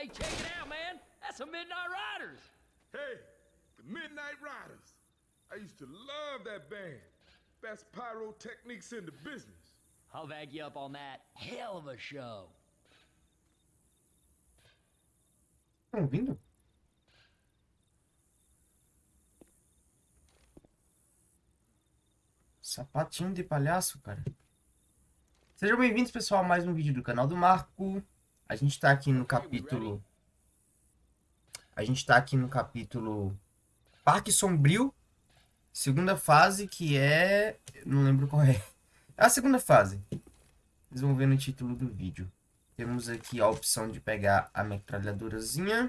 Hey, check it out, man. That's the Midnight Riders. Hey, the Midnight Riders. I used to love that band. Best pyrotechnics in the business. I'll back you up on that. Hell of a show. Estão ouvindo? Sapatinho de palhaço, cara. Sejam bem-vindos, pessoal, a mais um vídeo do canal do Marco. A gente tá aqui no capítulo... A gente tá aqui no capítulo Parque Sombrio. Segunda fase, que é... Não lembro qual é. É a segunda fase. Vocês vão ver no título do vídeo. Temos aqui a opção de pegar a metralhadorazinha.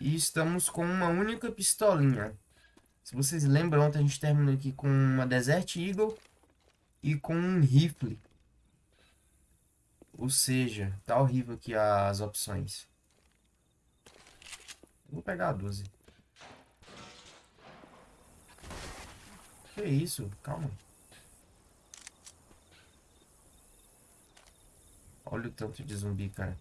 E estamos com uma única pistolinha. Se vocês lembram, ontem a gente terminou aqui com uma Desert Eagle e com um rifle. Ou seja, tá horrível aqui as opções. Vou pegar a 12. Que isso? Calma. Olha o tanto de zumbi, cara.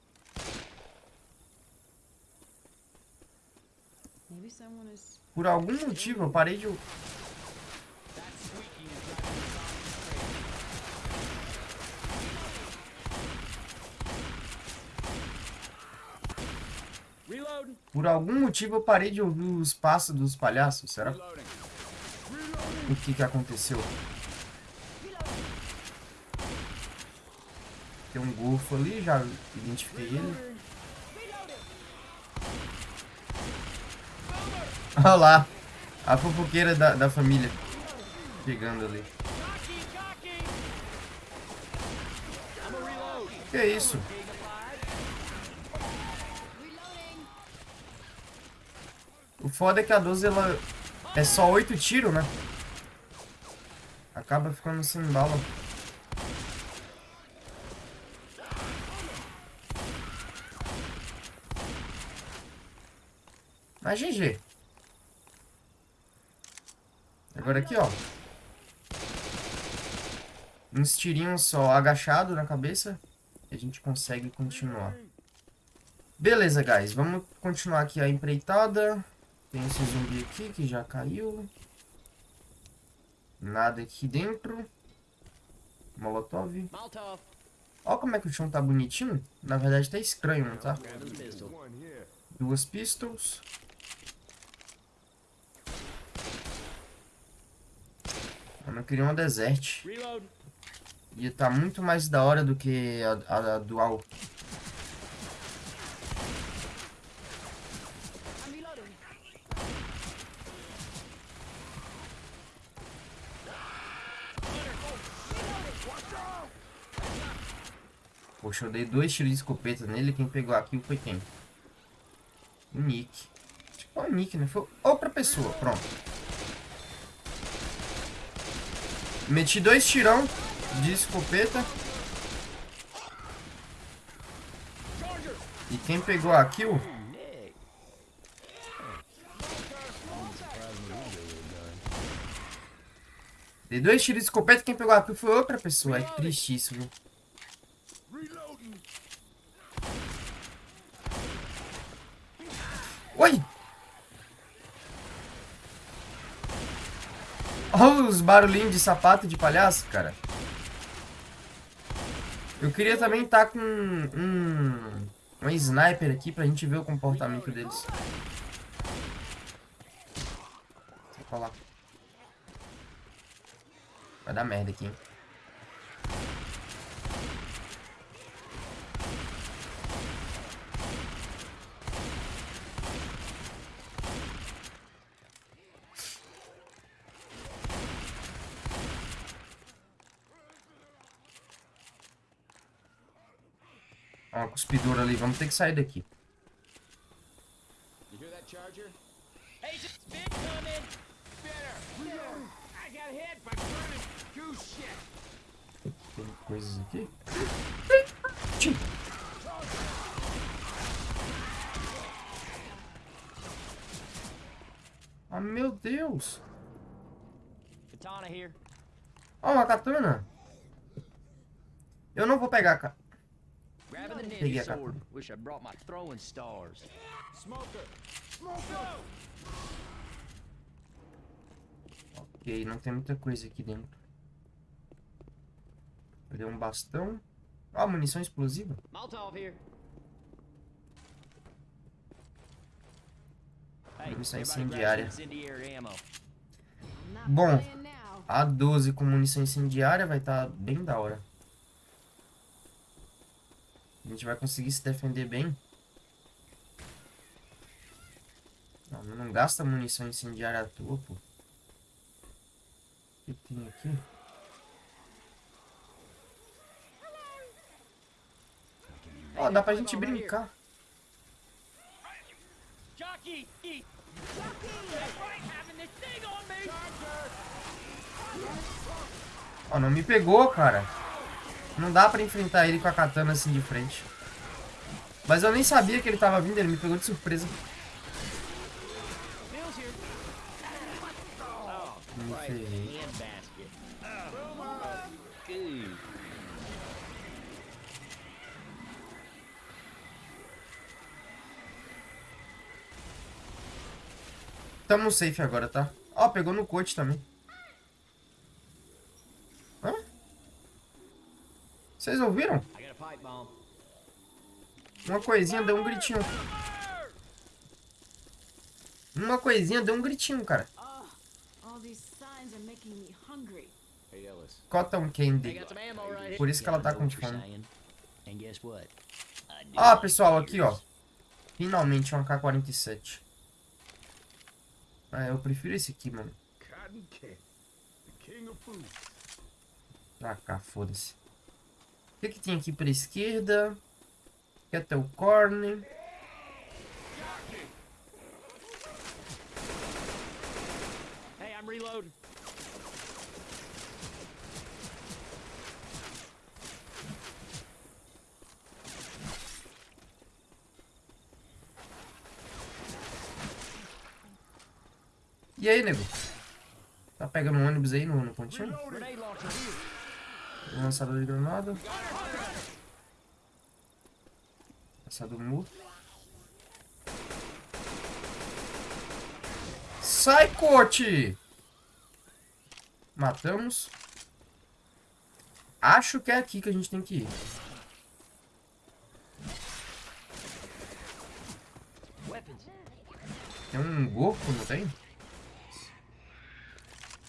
Por algum motivo eu parei de... Por algum motivo eu parei de ouvir os passos dos palhaços. Será o que que aconteceu? Tem um golfo ali, já identifiquei ele. Olha lá, a fofoqueira da, da família chegando ali. Que isso? O foda é que a 12 ela é só 8 tiros, né? Acaba ficando sem bala. Mas GG. Agora aqui, ó. Uns tirinhos só agachado na cabeça. E a gente consegue continuar. Beleza, guys. Vamos continuar aqui a empreitada. Tem esse zumbi aqui que já caiu. Nada aqui dentro. Molotov. Molotov. Ó como é que o chão tá bonitinho. Na verdade tá estranho, não tá? Duas pistols. Mano, eu queria uma desert. Ia tá muito mais da hora do que a, a, a dual. Poxa, eu dei dois tiros de escopeta nele. Quem pegou aqui foi quem? O Nick. Foi o Nick, né? Foi outra pessoa. Pronto. Meti dois tirão de escopeta. E quem pegou a kill. Dei dois tiros de escopeta, quem pegou a kill foi outra pessoa. É triste isso, viu? Reloading. Oi! Olha os barulhinhos de sapato de palhaço, cara. Eu queria também estar com um, um sniper aqui pra gente ver o comportamento deles. Vai dar merda aqui, hein? Cuspidora ali. Vamos ter que sair daqui. Tem coisas aqui. Ah, meu Deus. Ó, uma katana. Eu não vou pegar, cara. Grabbing the Peguei a sword. capa. Wish I brought my throwing stars. Smoker! Smoker! Ok, não tem muita coisa aqui dentro. Peguei um bastão. Ó, munição explosiva. Molotov here. Munição incendiária. Bom. A 12 com munição incendiária vai estar bem da hora. A gente vai conseguir se defender bem. Não, não gasta munição incendiária à toa, pô. O que tem aqui? Ó, dá pra gente brincar. Jockey! Me! Ó, não me pegou, cara. Não dá pra enfrentar ele com a katana assim de frente. Mas eu nem sabia que ele tava vindo, ele me pegou de surpresa. Oh, Me ferrei. Oh. Tamo safe agora, tá? Ó, pegou no coach também. Vocês ouviram? Uma coisinha deu um gritinho. Uma coisinha deu um gritinho, cara. Cotton Candy. Por isso que ela tá com fome. Ah, pessoal, aqui, ó. Finalmente um AK-47. Ah, eu prefiro esse aqui, mano. Pra cá, foda-se. O que, que tem aqui pra esquerda? Kettle Corn. Hey, I'm reloading. E aí, nego? Tá pegando um ônibus aí no, no pontinho? Lançador de granada. Lançador morto. Sai, coach! Matamos. Acho que é aqui que a gente tem que ir. Tem um golfo, não tem?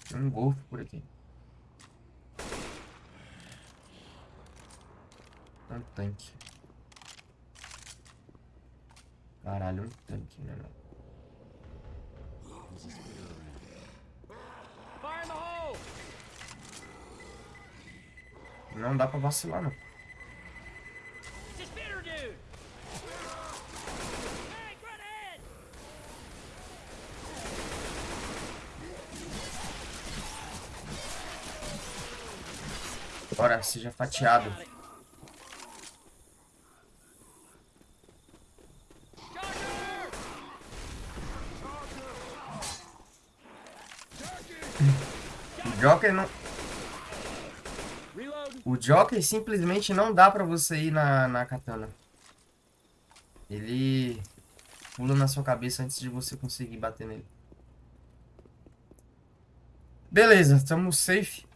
Tem um golfo por aqui. Um tanque. Caralho, um tanque, né? não? Dá pra vacilar, não. Bora, seja fatiado. Got it. Jocker! O Joker não... O Joker simplesmente não dá pra você ir na, na katana. Ele pula na sua cabeça antes de você conseguir bater nele. Beleza, estamos safe.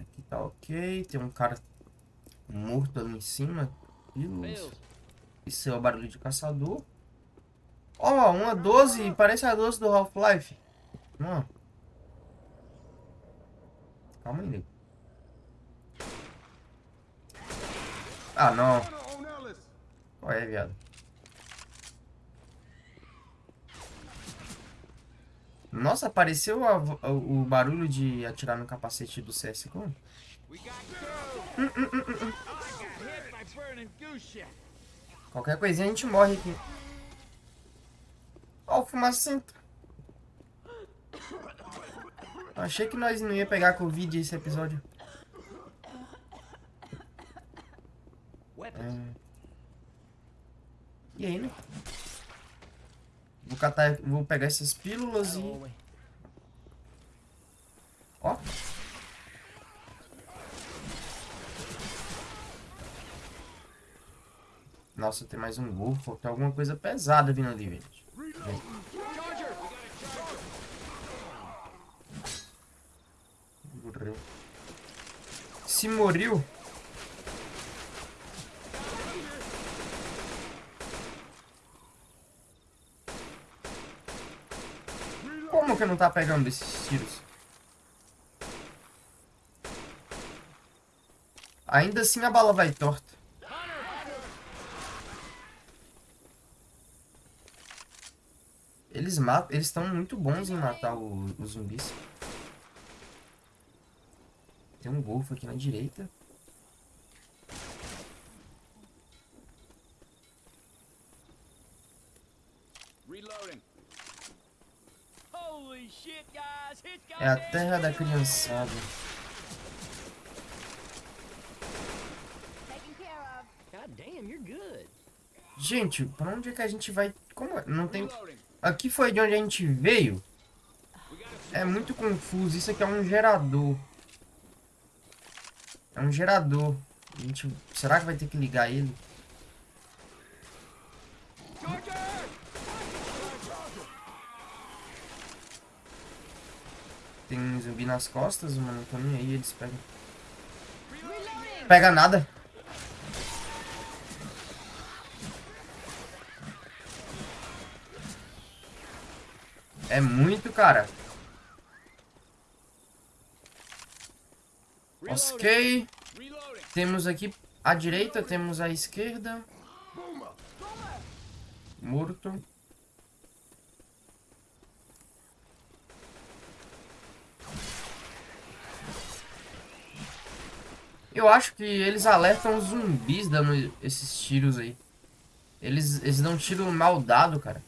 Aqui tá ok. Tem um cara morto ali em cima. Isso é o barulho de caçador. Ó, uma 12. Parece a 12 do Half-Life. Não. Calma aí, nego. Ah, não. Qual é, viado? Nossa, apareceu a o barulho de atirar no capacete do got hit by burning goose shit. Qualquer coisinha a gente morre aqui. Ó, o fumacento. Eu achei que nós não ia pegar Covid esse episódio. É... E aí, né? Vou catar, vou pegar essas pílulas e... Ó. Nossa, tem mais um golfo, tem alguma coisa pesada vindo ali, gente. Vem. Morreu. Se morreu. Como que não tá pegando esses tiros? Ainda assim a bala vai torta. Eles matam, eles estão muito bons em matar os zumbis. Tem um golfo aqui na direita. Reloading. Holy shit, guys! It's got É a terra da criançada. Taken care of. God damn, you're good. Gente, pra onde é que a gente vai? Como é? Não tem. Aqui foi de onde a gente veio. É muito confuso. Isso aqui é um gerador. É um gerador. A gente... Será que vai ter que ligar ele? Tem um zumbi nas costas, mano. Tô nem aí, eles pegam. Pega nada. É muito, cara. Ok. Temos aqui a direita, temos a esquerda. Morto. Eu acho que eles alertam zumbis dando esses tiros aí. Eles, eles dão tiro mal dado, cara.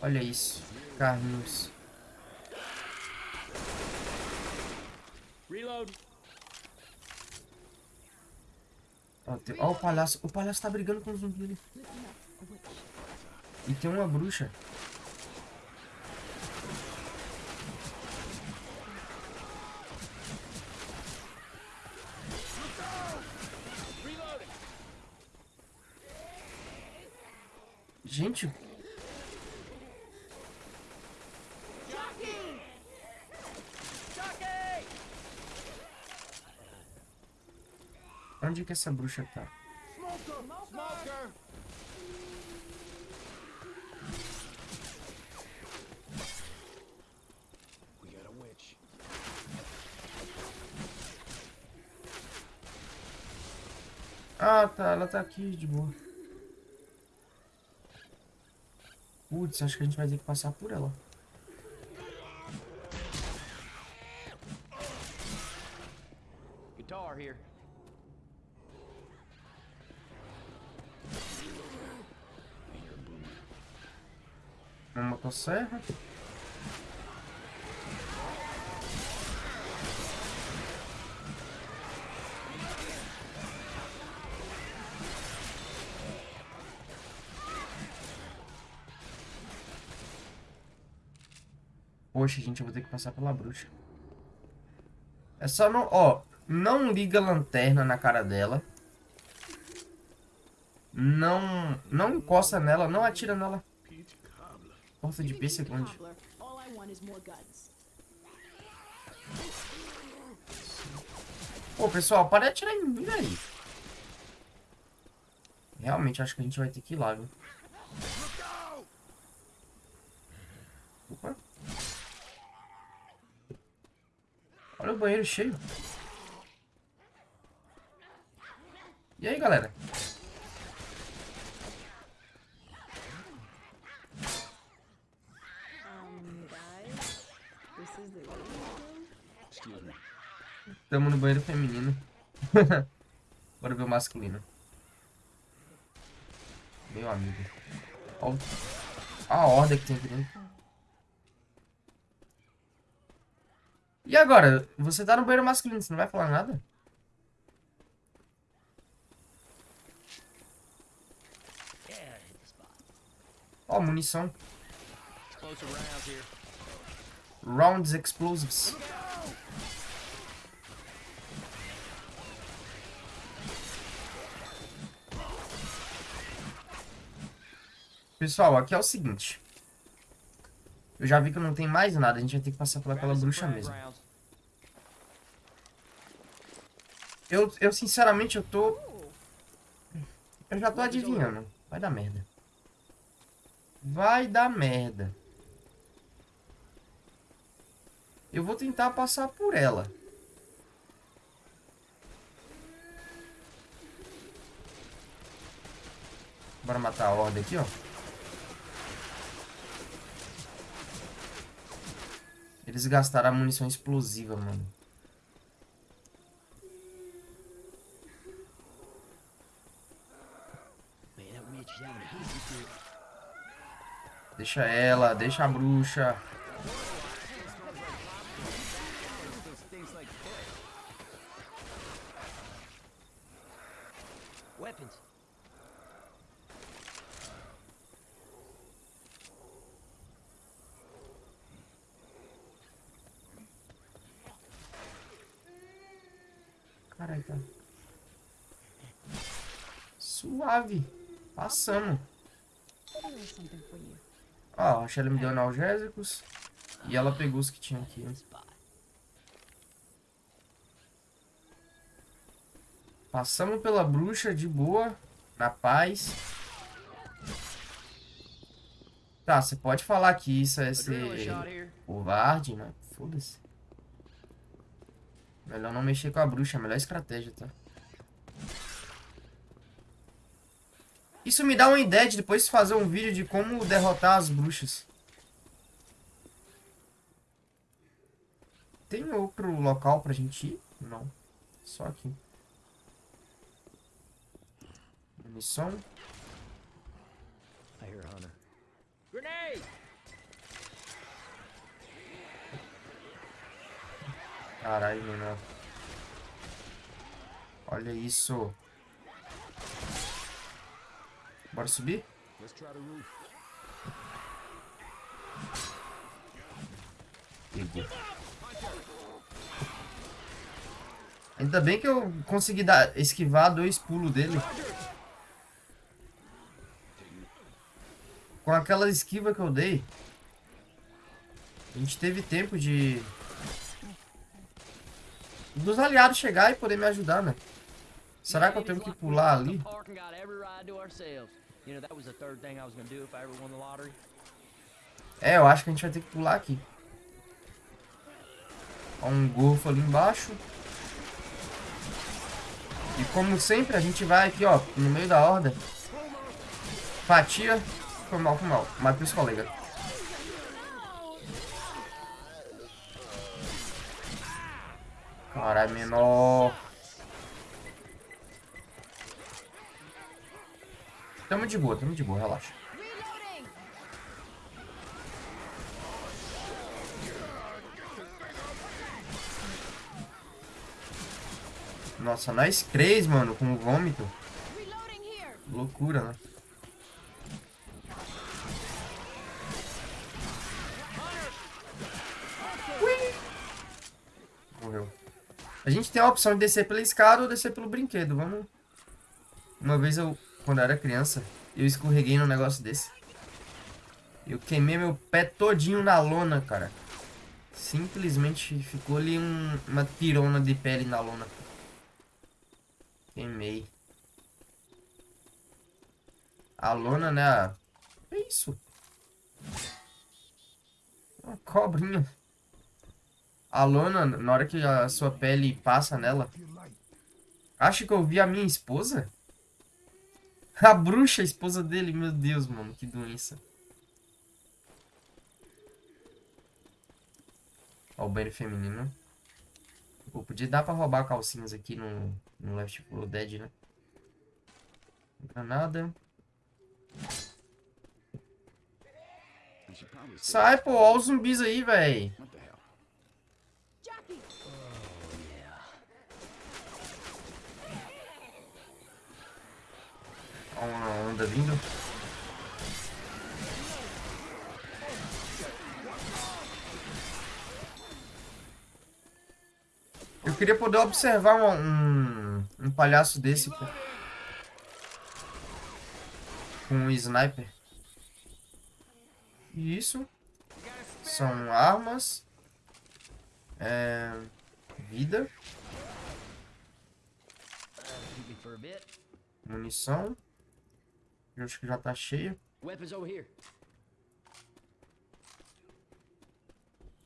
Olha isso. Carlinhos. Reload. Ó, tem- ó o palhaço. O palhaço tá brigando com o zumbi ali. E tem uma bruxa. Gente, onde que essa bruxa tá? Ah, tá. Ela tá aqui de boa. Putz, acho que a gente vai ter que passar por ela. Guitar here. Uma motosserra. Poxa, gente, eu vou ter que passar pela bruxa. É só não... Ó, não liga a lanterna na cara dela. Não... Não encosta nela, não atira nela. Porta de pêssego onde? More guns. Pô, pessoal, para de atirar em mim, velho. Realmente, acho que a gente vai ter que ir lá, viu? Opa. Olha o banheiro cheio. E aí, galera? Um, guys, this is the ladies' room. Excuse me. Tamo no banheiro feminino. Bora ver o masculino. Meu amigo. Ó o- a ordem que tem aqui dentro. E agora? Você tá no banheiro masculino, você não vai falar nada? Ó, munição. Rounds here. Rounds explosives. Pessoal, aqui é o seguinte. Eu já vi que não tem mais nada. A gente vai ter que passar pelaquela bruxa mesmo. Eu, eu sinceramente, eu tô... Eu já tô adivinhando. Vai dar merda. Vai dar merda. Eu vou tentar passar por ela. Bora matar a horda aqui, ó. Eles gastaram a munição explosiva, mano. Deixa ela, deixa a bruxa. Weapons. Caralho, tá. Suave. Passamos. Ó, a Shelly me deu analgésicos. E ela pegou os que tinha aqui. né? Passamos pela bruxa de boa. Na paz. Tá, você pode falar que isso é ser covarde, mas foda-se. Melhor não mexer com a bruxa, a melhor estratégia, tá? Isso me dá uma ideia de depois fazer um vídeo de como derrotar as bruxas. Tem outro local pra gente ir? Não. Só aqui. Munição. I hear a hunter. Grenade! Caralho, menor. Olha isso. Bora subir? Peguei. Ainda bem que eu consegui dar, esquivar dois pulos dele. Com aquela esquiva que eu dei, a gente teve tempo de... Dos aliados chegar e poder me ajudar, né? Será que eu tenho que pular ali? É, eu acho que a gente vai ter que pular aqui. Ó, um golfo ali embaixo. E como sempre, a gente vai aqui, ó, no meio da horda. Fatia. Foi mal, foi mal. Matei os colegas. Caralho, menor. Tamo de boa, tamo de boa, relaxa. Nossa, nós três, mano, com o vômito. Loucura, né? Ui! Morreu. A gente tem a opção de descer pela escada ou descer pelo brinquedo. Vamos. Uma vez eu, quando eu era criança, eu escorreguei num negócio desse. Eu queimei meu pé todinho na lona, cara. Simplesmente ficou ali um- uma tirona de pele na lona. Queimei. A lona, né? É isso. Uma cobrinha. A lona, na hora que a sua pele passa nela. Acho que eu vi a minha esposa? A bruxa, a esposa dele. Meu Deus, mano. Que doença. Ó, o banheiro feminino. Pô, podia dar pra roubar calcinhas aqui no, no Left 4 Dead, né? Granada. Sai, pô. Ó os zumbis aí, véi. What the hell? Jackie! Ó uma onda vindo. Eu queria poder observar um, um, um palhaço desse, pô. Com um sniper. Isso. São armas. É... Vida. Munição. Eu acho que já tá here.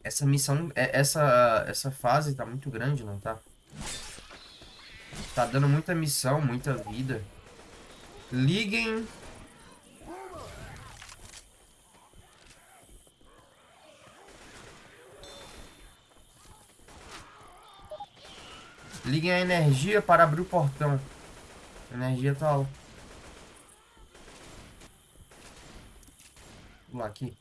Essa missão, é- essa, essa fase tá muito grande, não tá? Tá dando muita missão, muita vida. Liguem. Liguem a energia para abrir o portão. A energia tá lá aqui.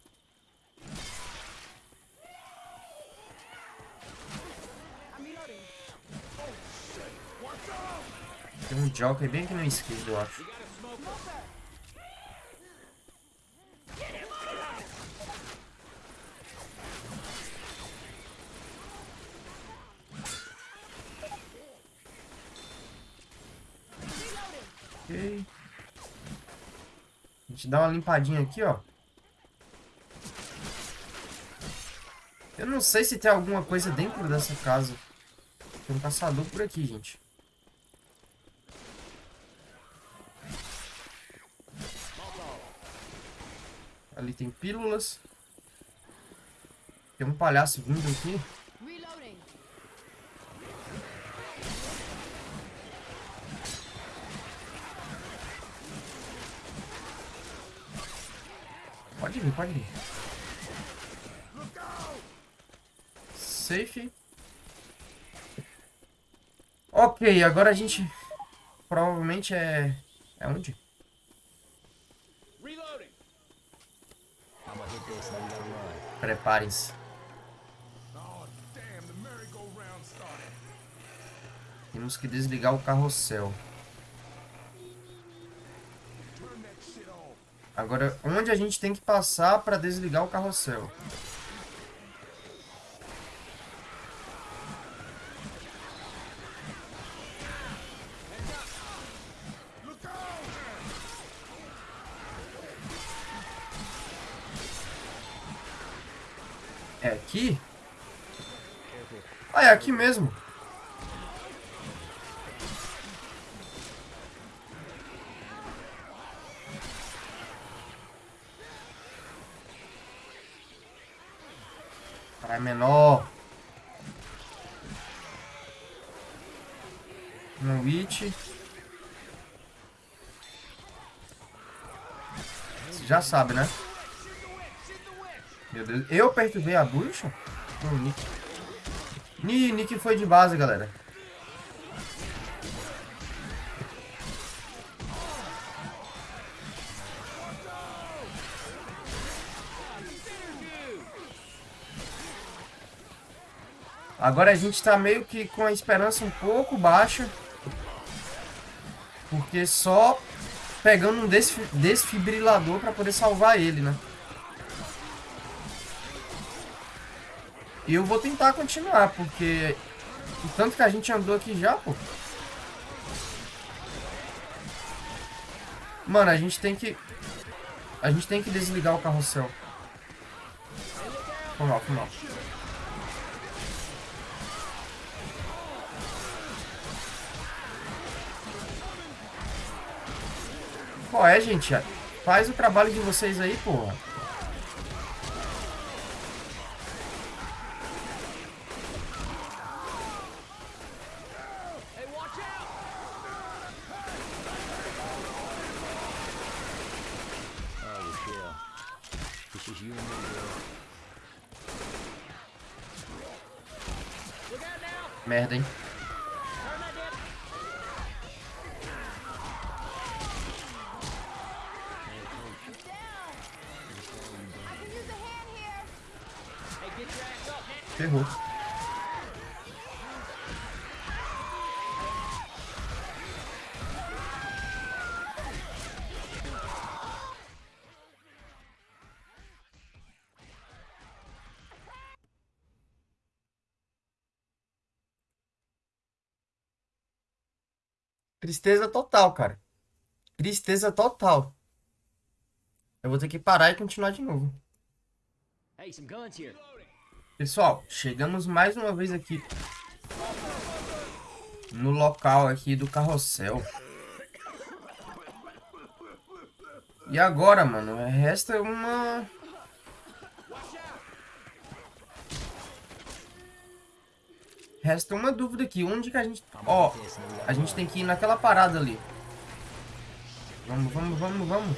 Tem um jockey bem aqui na esquerda, eu acho. A gente dá uma limpadinha aqui, ó. Eu não sei se tem alguma coisa dentro dessa casa. Tem um caçador por aqui, gente. Ali tem pílulas. Tem um palhaço vindo aqui. Pode vir, pode vir. Safe. Ok, agora a gente provavelmente é... É onde? Preparem-se. Oh. Temos que desligar o carrossel. Agora, onde a gente tem que passar para desligar o carrossel? Aqui? Ah, é aqui mesmo. Caralho, menor. Um witch. Você já sabe, né? Meu Deus, eu perturbei a bruxa? Não, Nick. Ni, Nick foi de base, galera. Agora a gente tá meio que com a esperança um pouco baixa. Porque só pegando um desfi- desfibrilador pra poder salvar ele, né? E eu vou tentar continuar, porque o tanto que a gente andou aqui já, pô. Mano, a gente tem que... A gente tem que desligar o carrossel. Foi mal, foi mal. Qual é, gente? Faz o trabalho de vocês aí, porra. Hey, watch out! Oh, Rochelle. It's just you and me, girl. Look out now! Merda, hein? Turn that damn... Down. I can use a hand here. Hey, get your ass up, man! Ferrou. Tristeza total, cara. Tristeza total. Eu vou ter que parar e continuar de novo. Pessoal, chegamos mais uma vez aqui no local aqui do carrossel. E agora, mano, resta uma... Resta uma dúvida aqui, onde que a gente... Ó, a gente tem que ir naquela parada ali. Vamos, vamos, vamos, vamos.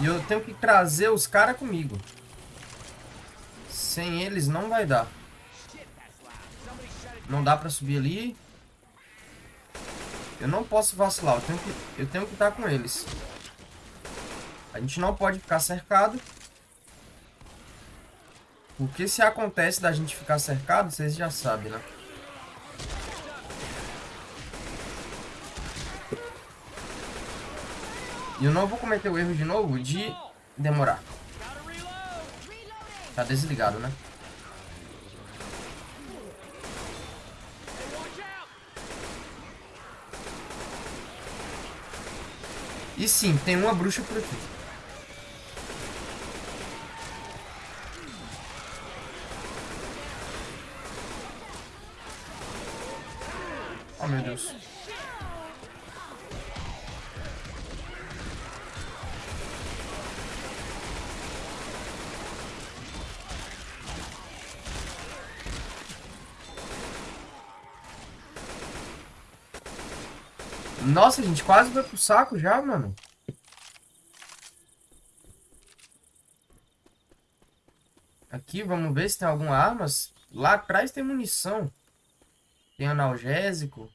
E eu tenho que trazer os caras comigo. Sem eles não vai dar. Não dá pra subir ali. Eu não posso vacilar. Eu tenho que, eu tenho que estar com eles. A gente não pode ficar cercado. Porque se acontece da gente ficar cercado, vocês já sabem, né? E eu não vou cometer o erro de novo de demorar. Tá desligado, né? E sim, tem uma bruxa por aqui. Nossa, gente, quase foi pro saco já, mano. Aqui, vamos ver se tem alguma arma. Lá atrás tem munição. Tem analgésico.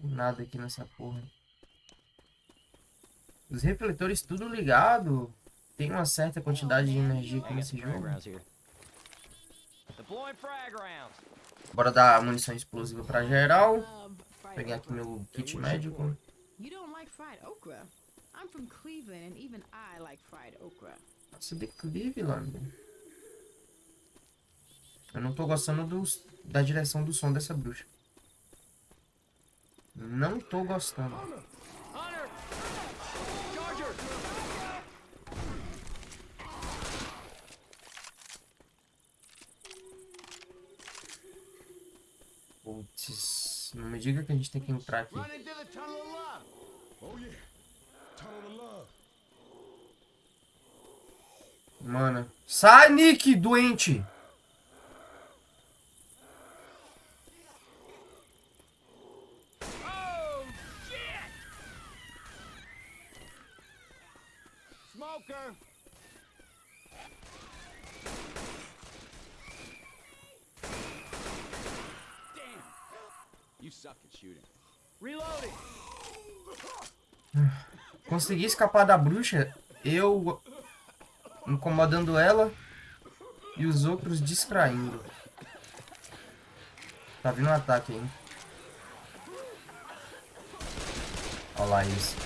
Tem nada aqui nessa porra. Os refletores tudo ligado. Tem uma certa quantidade de energia aqui nesse jogo. Bora dar munição explosiva pra geral. Pegar aqui meu kit médico. You don't like fried okra? I'm from Cleveland, and even I like fried okra. Nossa, de Cleveland. Eu não tô gostando dos, da direção do som dessa bruxa. Não tô gostando. Hunter! Não me diga que a gente tem que entrar aqui. Mano. Sai, Nick, doente! Consegui escapar da bruxa. Eu incomodando ela. E os outros distraindo. Tá vindo um ataque aí. Olha lá isso.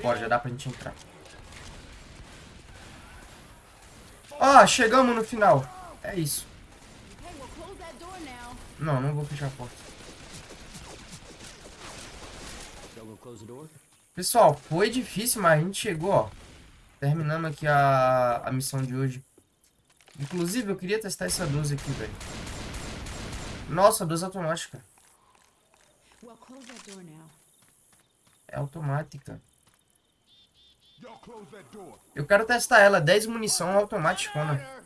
Bora, já dá pra gente entrar. Ah, chegamos no final. É isso. Não, não vou fechar a porta. Pessoal, foi difícil, mas a gente chegou, ó. Terminamos aqui a, a missão de hoje. Inclusive, eu queria testar essa 12 aqui, velho. Nossa, 12 automática. É automática. Eu quero testar ela. 10 munição automática, né?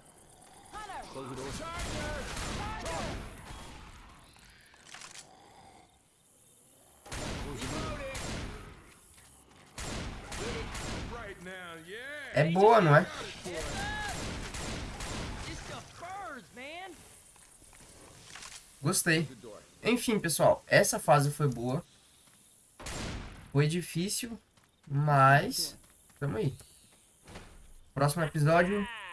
É boa, não é? Gostei. Enfim, pessoal. Essa fase foi boa. Foi difícil, mas... Tamo aí. Próximo episódio... Ah.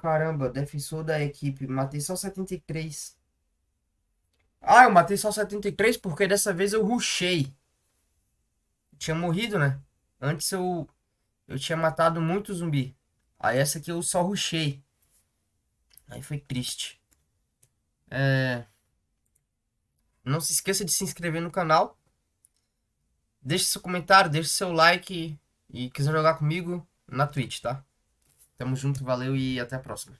Caramba, defensor da equipe. Matei só 73. Ah, eu matei só 73 porque dessa vez eu rushei. Tinha morrido, né? Antes eu eu tinha matado muito zumbi. Aí essa aqui eu só rushei. Aí foi triste. É... Não se esqueça de se inscrever no canal. Deixe seu comentário, deixe seu like e quiser jogar comigo na Twitch, tá? Tamo junto, valeu e até a próxima.